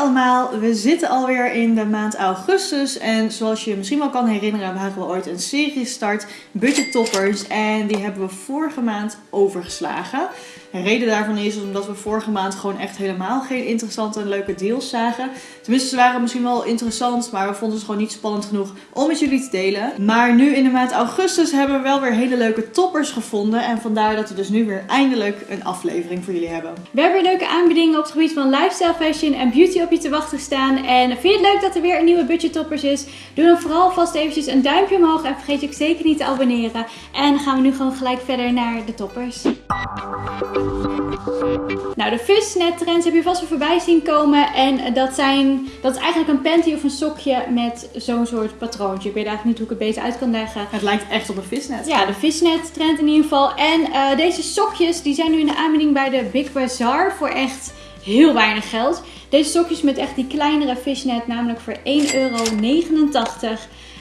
allemaal, we zitten alweer in de maand augustus en zoals je misschien wel kan herinneren, waren we ooit een serie gestart, Budget Toppers, en die hebben we vorige maand overgeslagen. De reden daarvan is omdat we vorige maand gewoon echt helemaal geen interessante en leuke deals zagen. Tenminste, ze waren misschien wel interessant, maar we vonden ze gewoon niet spannend genoeg om met jullie te delen. Maar nu in de maand augustus hebben we wel weer hele leuke toppers gevonden en vandaar dat we dus nu weer eindelijk een aflevering voor jullie hebben. We hebben weer leuke aanbiedingen op het gebied van lifestyle fashion en beauty op je te wachten staan. En vind je het leuk dat er weer een nieuwe budget toppers is? Doe dan vooral vast eventjes een duimpje omhoog en vergeet je ook zeker niet te abonneren. En dan gaan we nu gewoon gelijk verder naar de toppers. Nou, de fishnet trends heb je vast wel voorbij zien komen. En dat, zijn, dat is eigenlijk een panty of een sokje met zo'n soort patroontje. Ik weet eigenlijk niet hoe ik het beter uit kan leggen. Het lijkt echt op een visnet. Ja, de fishnet trend in ieder geval. En eh, deze sokjes die zijn nu in de aanbieding bij de Big Bazaar voor echt heel weinig geld. Deze sokjes met echt die kleinere fishnet, namelijk voor 1,89 euro.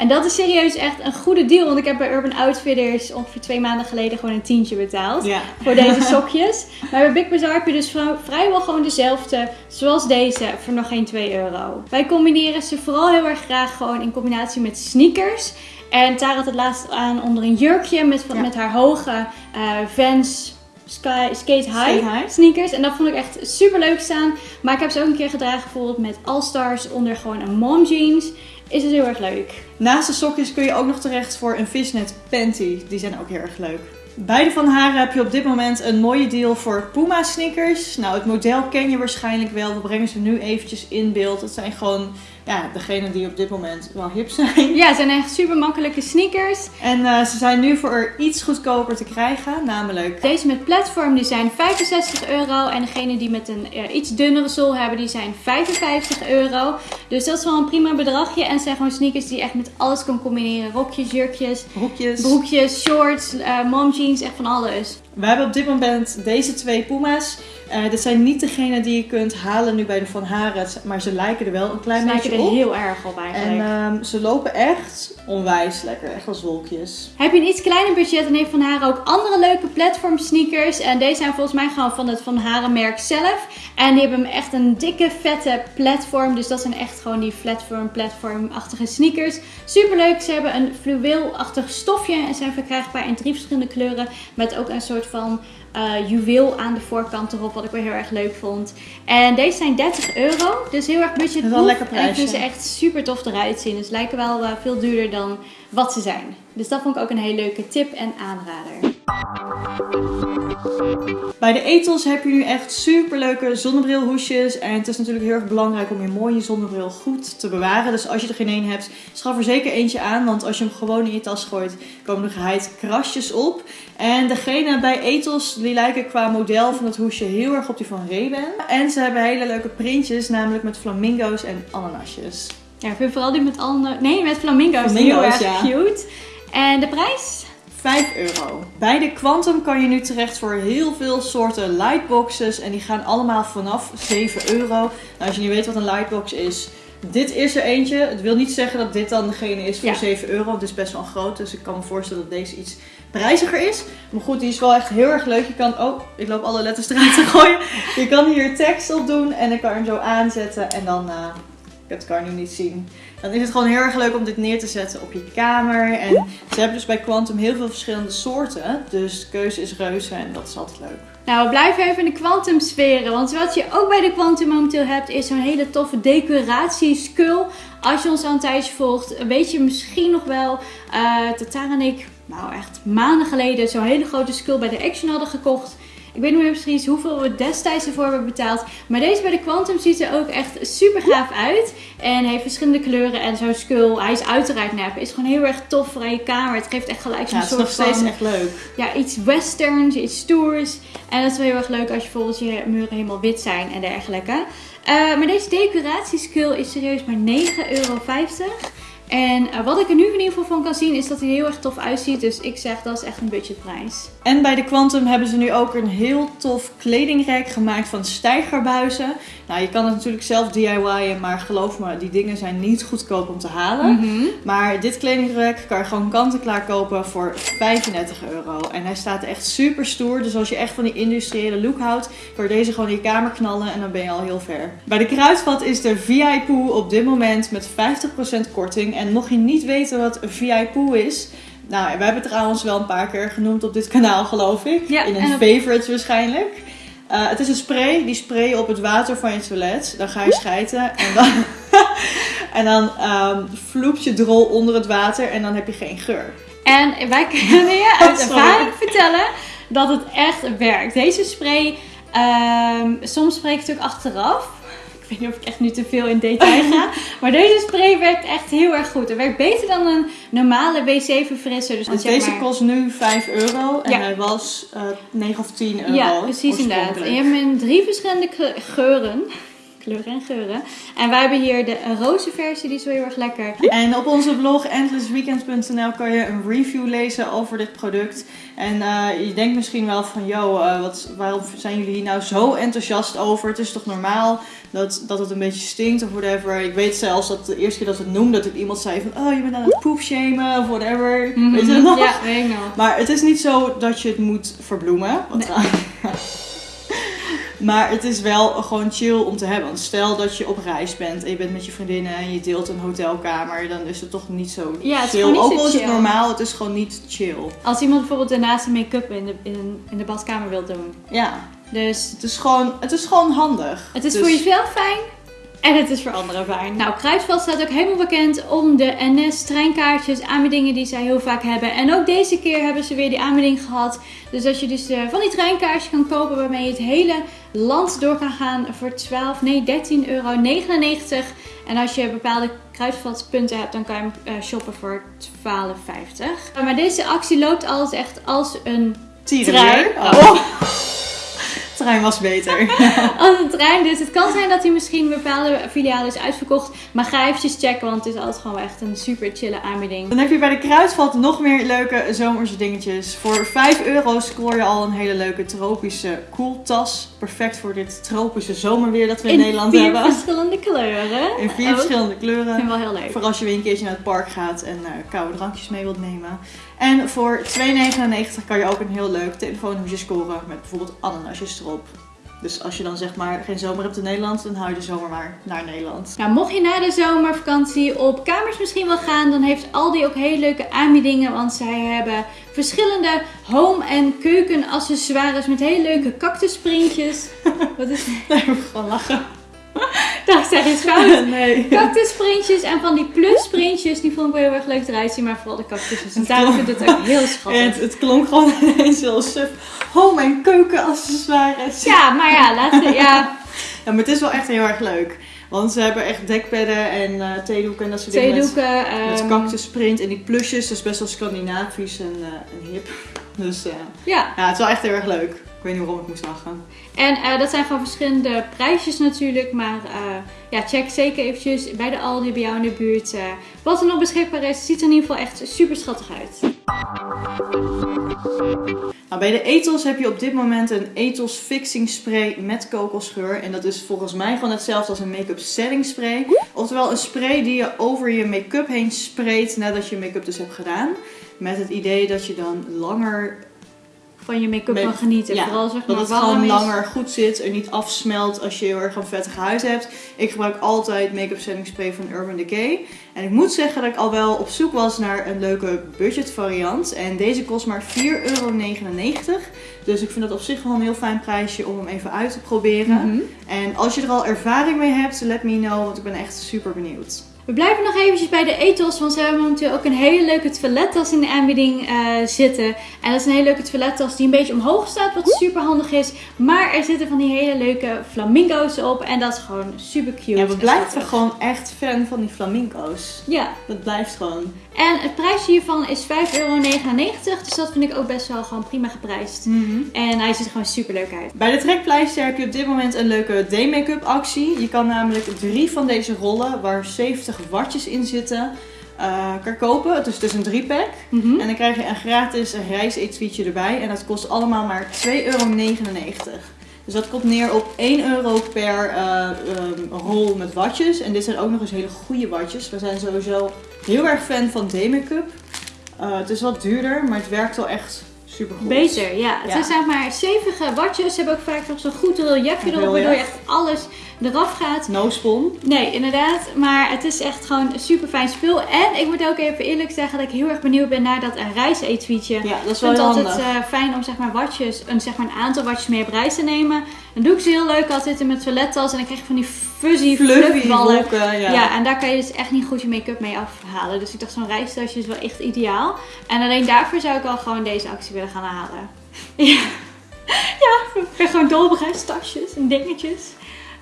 En dat is serieus echt een goede deal. Want ik heb bij Urban Outfitters ongeveer twee maanden geleden gewoon een tientje betaald. Ja. Voor deze sokjes. maar bij Big Bazaar heb je dus vrij- vrijwel gewoon dezelfde. Zoals deze voor nog geen 2 euro. Wij combineren ze vooral heel erg graag gewoon in combinatie met sneakers. En Tara had het laatst aan onder een jurkje met, Ja. met haar hoge eh Vans Sky, skate, high Skate high. sneakers. En dat vond ik echt super leuk staan. Maar ik heb ze ook een keer gedragen bijvoorbeeld met All Stars onder gewoon een mom jeans. Is dus heel erg leuk. Naast de sokjes kun je ook nog terecht voor een fishnet panty. Die zijn ook heel erg leuk. Beide van haar heb je op dit moment een mooie deal voor Puma sneakers. Nou, het model ken je waarschijnlijk wel. We brengen ze nu eventjes in beeld. Het zijn gewoon ja, degene die op dit moment wel hip zijn. Ja, het zijn echt super makkelijke sneakers. En eh, ze zijn nu voor iets goedkoper te krijgen. Namelijk Deze met platform die zijn 65 euro. En degene die met een eh, iets dunnere zool hebben, die zijn 55 euro. Dus dat is wel een prima bedragje. En zijn gewoon sneakers die je echt met alles kan combineren. Rokjes, jurkjes, broekjes. broekjes, shorts, eh mom jeans, echt van alles. We hebben op dit moment deze twee Puma's. Eh, dit zijn niet degene die je kunt halen nu bij de Van Haren. Maar ze lijken er wel een klein Ze lijken beetje er op. heel erg op En eigenlijk. ehm, ze lopen echt onwijs lekker. Echt als wolkjes. Heb je een iets kleiner budget, dan heeft Van Haren ook andere leuke platform sneakers. En deze zijn volgens mij gewoon van het Van Haren merk zelf. En die hebben echt een dikke, vette platform. Dus dat zijn echt gewoon die platform, platform-achtige sneakers. Super leuk. Ze hebben een fluweelachtig stofje en zijn verkrijgbaar in drie verschillende kleuren. Met ook een soort van eh, juweel aan de voorkant erop, wat ik wel heel erg leuk vond. En deze zijn 30 euro, dus heel erg budget. Dat is wel lekker En ik vind ze echt super tof eruit zien. Dus lijken wel eh, veel duurder dan wat ze zijn. Dus dat vond ik ook een hele leuke tip en aanrader. Bij de Ethos heb je nu echt super leuke zonnebrilhoesjes. En het is natuurlijk heel erg belangrijk om je mooie zonnebril goed te bewaren. Dus als je er geen één hebt, schaf er zeker eentje aan. Want als je hem gewoon in je tas gooit, komen er geheid krasjes op. En degene bij Ethos, die lijken qua model van het hoesje heel erg op die van Ray-Ban. En ze hebben hele leuke printjes, namelijk met flamingo's en ananasjes. Ja, ik vind vooral die met alle... Nee, met flamingo's, heel Flamingo's, erg ja. cute. En de prijs? 5 euro. Bij de Quantum kan je nu terecht voor heel veel soorten lightboxes. En die gaan allemaal vanaf 7 euro. Nou, als je niet weet wat een lightbox is. Dit is er eentje. Het wil niet zeggen dat dit dan degene is voor Ja. 7 euro. Het is best wel groot. Dus ik kan me voorstellen dat deze iets prijziger is. Maar goed, die is wel echt heel erg leuk. Je kan... Oh, ik loop alle letters eruit te gooien. Je kan hier tekst op doen. En dan kan je hem zo aanzetten. En dan... eh, dat kan je nu niet zien. Dan is het gewoon heel erg leuk om dit neer te zetten op je kamer. En ze hebben dus bij Quantum heel veel verschillende soorten. Dus de keuze is reuze en dat is altijd leuk. Nou, we blijven even in de quantum sferen. Want wat je ook bij de quantum momenteel hebt, is zo'n hele toffe decoratieskull. Als je ons al een tijdje volgt, weet je misschien nog wel eh dat Tara en ik, nou echt maanden geleden, zo'n hele grote skull bij de Action hadden gekocht. Ik weet niet meer precies hoeveel we destijds ervoor hebben betaald. Maar deze bij de Quantum ziet er ook echt super gaaf uit. En heeft verschillende kleuren. En zo'n skull, hij is uiteraard nep. Is gewoon heel erg tof voor aan je kamer. Het geeft echt gelijk zo'n Ja, het is soort nog steeds van echt leuk. ja, iets westerns, iets stoers. En dat is wel heel erg leuk als je bijvoorbeeld je muren helemaal wit zijn en dergelijke. Eh, maar deze decoratieskull is serieus maar 9,50 euro. En eh, wat ik er nu in ieder geval van kan zien is dat hij heel erg tof uitziet. Dus ik zeg dat is echt een budgetprijs. En bij de Quantum hebben ze nu ook een heel tof kledingrek gemaakt van stijgerbuizen. Nou, je kan het natuurlijk zelf DIY'en, maar geloof me, die dingen zijn niet goedkoop om te halen. Mhm. Maar dit kledingrek kan je gewoon kant-en-klaar kopen voor 35 euro. En hij staat echt super stoer. Dus als je echt van die industriële look houdt, kan je deze gewoon in je kamer knallen en dan ben je al heel ver. Bij de Kruidvat is de VI Poo op dit moment met 50% korting. En mocht je niet weten wat een VI Poo is... Nou, we hebben het trouwens wel een paar keer genoemd op dit kanaal, geloof ik. Ja, in een op- favorites waarschijnlijk. Eh, het is een spray, die spray je op het water van je toilet. Dan ga je schijten en dan, en dan ehm vloept je drol onder het water en dan heb je geen geur. En wij kunnen je uit ervaring vertellen dat het echt werkt. Deze spray, ehm, soms spreek ik het ook achteraf. Ik weet niet of ik echt nu te veel in detail ga. maar deze spray werkt echt heel erg goed. Het werkt beter dan een normale wc-verfrisser. Dus, deze maar- kost nu 5 euro en Ja. hij was eh 9 of 10 euro. Ja, precies inderdaad. En je hebt hem in drie verschillende ge- geuren. Kleuren en geuren. En wij hebben hier de roze versie, die is wel heel erg lekker. En op onze blog endlessweekend.nl kan je een review lezen over dit product. En eh, je denkt misschien wel van, yo, eh, wat, waarom zijn jullie hier nou zo enthousiast over? Het is toch normaal dat, dat het een beetje stinkt of whatever. Ik weet zelfs dat de eerste keer dat we het noemden, dat ik iemand zei van, oh, je bent aan het poepshamen of whatever. Mhm. Weet je dat nog? Ja, weet ik nog. Maar het is niet zo dat je het moet verbloemen. Want maar het is wel gewoon chill om te hebben. Want stel dat je op reis bent en je bent met je vriendinnen en je deelt een hotelkamer, dan is het toch niet zo Ja, het is chill. niet Ook al is het normaal, het is gewoon niet chill. Als iemand bijvoorbeeld daarnaast een make-up in de, in, in de badkamer wil doen. Ja, Dus het is gewoon, het is gewoon handig. het is Dus- voor jezelf fijn en het is voor anderen fijn. Nou, Kruidvat staat ook helemaal bekend om de NS-treinkaartjes, aanbiedingen die zij heel vaak hebben. En ook deze keer hebben ze weer die aanbieding gehad. Dus dat je dus eh, van die treinkaartjes kan kopen waarmee je het hele land door kan gaan voor 12, nee 13,99 euro. En als je bepaalde kruidvatpunten hebt, dan kan je hem eh, shoppen voor 12,50. Maar deze actie loopt altijd echt als een. Oh. Trein was beter. Als een trein. Dus het kan zijn dat hij misschien in bepaalde filialen is uitverkocht. Maar ga eventjes checken, want het is altijd gewoon echt een super chille aanbieding. Dan heb je bij de Kruidvat nog meer leuke zomerse dingetjes. Voor 5 euro scoor je al een hele leuke tropische koeltas. Perfect voor dit tropische zomerweer dat we in, Nederland vier hebben. verschillende kleuren. In vier Ook. verschillende Ik vind kleuren. wel heel leuk. Voor als je weer een keertje naar het park gaat en eh, koude drankjes mee wilt nemen. En voor 2,99 kan je ook een heel leuk telefoonhoesje scoren met bijvoorbeeld ananasjes erop. Dus als je dan zeg maar geen zomer hebt in Nederland, dan hou je de zomer maar naar Nederland. Nou, mocht je na de zomervakantie op kamers misschien wel gaan, dan heeft Aldi ook hele leuke aanbiedingen. Want zij hebben verschillende home- en keukenaccessoires met hele leuke cactusprintjes. Wat is Daar moet ik gewoon lachen. dat? zeg iets fout. Nee. Cactusprintjes en van die plusprintjes, die vond ik wel heel erg leuk eruit zien, maar vooral de cactussen. En daarom vind ik het ook heel schattig. het, het klonk gewoon ineens heel suf. Home- en keukenaccessoires. Ja, maar ja, laten we, ja, Ja, maar het is wel echt heel erg leuk. Want ze hebben echt dekbedden en eh theedoeken en dat soort dingen. met- theedoeken. Met ehm, cactusprint en die plusjes. Dat is best wel Scandinavisch en, eh, en hip. Dus eh, Ja, ja, het is wel echt heel erg leuk. Ik weet niet waarom ik moest lachen. en eh, dat zijn gewoon verschillende prijsjes natuurlijk, maar eh, ja, check zeker eventjes bij de Aldi bij jou in de buurt eh, wat er nog beschikbaar is. Ziet er in ieder geval echt super schattig uit. Nou, bij de Ethos heb je op dit moment een Ethos Fixing Spray met kokosgeur. En dat is volgens mij gewoon hetzelfde als een make-up setting spray. Oftewel een spray die je over je make-up heen spreekt nadat je make-up dus hebt gedaan. Met het idee dat je dan langer Van je make-up Make- kan genieten. Ja, Vooral zeg Dat maar het warm gewoon is. langer goed zit en niet afsmelt als je heel erg een vettige huid hebt. Ik gebruik altijd make-up setting spray van Urban Decay. En ik moet zeggen dat ik al wel op zoek was naar een leuke budget variant. En deze kost maar 4,99 euro. Dus ik vind dat op zich wel een heel fijn prijsje om hem even uit te proberen. Mhm. En als je er al ervaring mee hebt, let me know, want ik ben echt super benieuwd. We blijven nog eventjes bij de ethos, want ze hebben momenteel ook een hele leuke toilettas in de aanbieding eh, zitten. En dat is een hele leuke toilettas die een beetje omhoog staat, wat super handig is. Maar er zitten van die hele leuke flamingo's op en dat is gewoon super cute. Ja, we en blijven gewoon echt fan van die flamingo's. Ja, Dat blijft gewoon. en het prijsje hiervan is 5,99 euro, dus dat vind ik ook best wel gewoon prima geprijsd. En hij ziet er gewoon super leuk uit. Bij de trekpleister heb je op dit moment een leuke day-make-up actie. Je kan namelijk drie van deze rollen, waar 70 watjes in zitten, eh, kan kopen. Dus het is een 3-pack. Mhm. En dan krijg je een gratis reisetuietje erbij. En dat kost allemaal maar 2,99 euro. Dus dat komt neer op 1 euro per eh, ehm, rol met watjes. En dit zijn ook nog eens hele goede watjes. We zijn sowieso heel erg fan van D-Make-up. Eh, het is wat duurder, maar het werkt wel echt super goed. Beter, ja. Het zijn zeg maar stevige watjes. Ze hebben ook vaak nog zo'n goed reliefje erop, waardoor je echt alles eraf gaat. No spon. Nee, inderdaad. Maar het is echt gewoon een super fijn spul. En ik moet ook even eerlijk zeggen dat ik heel erg benieuwd ben naar dat een reisetuietje. Ja, dat is Ik wel vind heel het altijd eh, fijn om zeg maar watjes, een, zeg maar een aantal watjes mee op reis te nemen. Dan doe ik ze heel leuk altijd in mijn toilettas en dan krijg je van die fuzzy Fluffy wolken, ja. Ja. en daar kan je dus echt niet goed je make-up mee afhalen. Dus ik dacht zo'n reistasje is wel echt ideaal. En alleen daarvoor zou ik al gewoon deze actie willen gaan halen. Ja, ja ik ben gewoon dol op en dingetjes.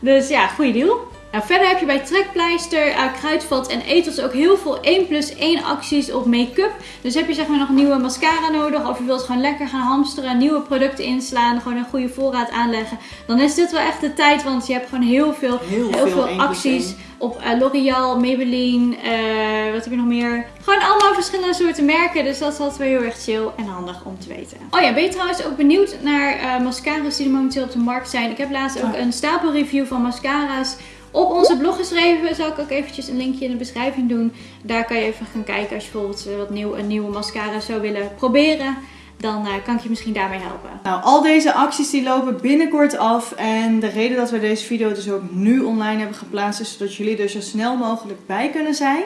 Dus ja, goede deal. Nou, verder heb je bij Trekpleister, uh, Kruidvat en Ethos ook heel veel 1 plus 1 acties op make-up. Dus heb je zeg maar nog nieuwe mascara nodig of je wilt gewoon lekker gaan hamsteren, nieuwe producten inslaan, gewoon een goede voorraad aanleggen. Dan is dit wel echt de tijd, want je hebt gewoon heel veel, Heel, heel veel 1 plus acties 1. op eh, L'Oreal, Maybelline, eh, wat heb je nog meer? Gewoon allemaal verschillende soorten merken, dus dat is altijd wel heel erg chill en handig om te weten. Oh ja, ben je trouwens ook benieuwd naar mascara's die er momenteel op de markt zijn? Ik heb laatst ook een stapelreview van mascara's op onze blog geschreven. Zal ik ook eventjes een linkje in de beschrijving doen. Daar kan je even gaan kijken als je bijvoorbeeld eh, wat nieuw, een nieuwe mascara zou willen proberen. Dan eh, kan ik je misschien daarmee helpen. Nou, al deze acties die lopen binnenkort af. En de reden dat we deze video dus ook nu online hebben geplaatst is zodat jullie er zo snel mogelijk bij kunnen zijn.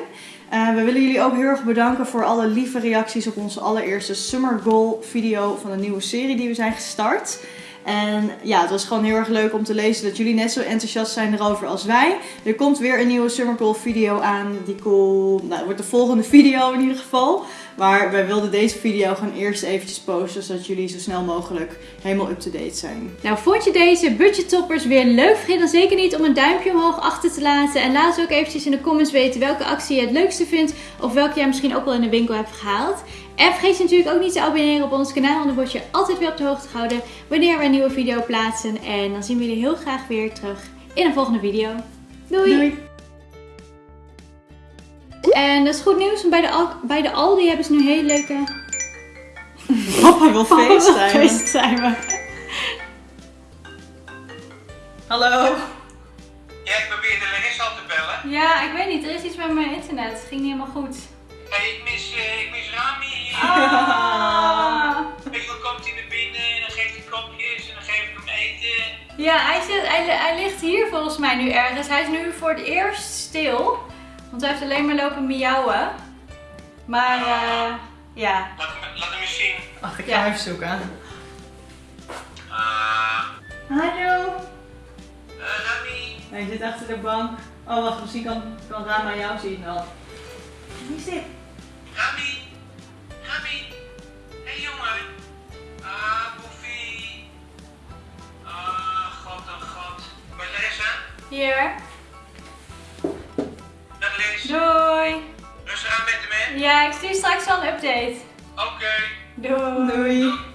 Eh, we willen jullie ook heel erg bedanken voor alle lieve reacties op onze allereerste Summer Goal video van de nieuwe serie die we zijn gestart. En ja, het was gewoon heel erg leuk om te lezen dat jullie net zo enthousiast zijn erover als wij. Er komt weer een nieuwe Summer Goal video aan. Die komt, nou, wordt de volgende video in ieder geval. Maar wij wilden deze video gewoon eerst eventjes posten, zodat jullie zo snel mogelijk helemaal up-to-date zijn. Nou, vond je deze budgettoppers weer leuk? Vergeet dan zeker niet om een duimpje omhoog achter te laten. En laat ook eventjes in de comments weten welke actie je het leukste vindt. Of welke jij misschien ook wel in de winkel hebt gehaald. En vergeet je natuurlijk ook niet te abonneren op ons kanaal. Want dan word je altijd weer op de hoogte gehouden wanneer we een nieuwe video plaatsen. En dan zien we jullie heel graag weer terug in een volgende video. Doei! En dat is goed nieuws, want bij de, Al- bij de Aldi hebben ze nu hele leuke... Papa wil facetimen. Hallo. Ja, ik probeerde Larissa al te bellen. Ja, ik weet niet. Er is iets met mijn internet. Het ging niet helemaal goed. Ik hij, hij, ligt hier volgens mij nu ergens. Hij is nu voor het eerst stil. Want hij heeft alleen maar lopen miauwen. Maar eh, ja. Laat hem, laat hem eens zien. Wacht, ik ga Ja. hem even zoeken. Ah, Hallo. eh, Rami. Hij zit achter de bank. Oh, wacht, misschien kan, kan Rama jou zien wel. Wie is dit? Rami. Hier. Dag Liz. Doei. Rustig aan met hem, hè? Ja, ik stuur straks wel een update. Oké. Doei. Doei.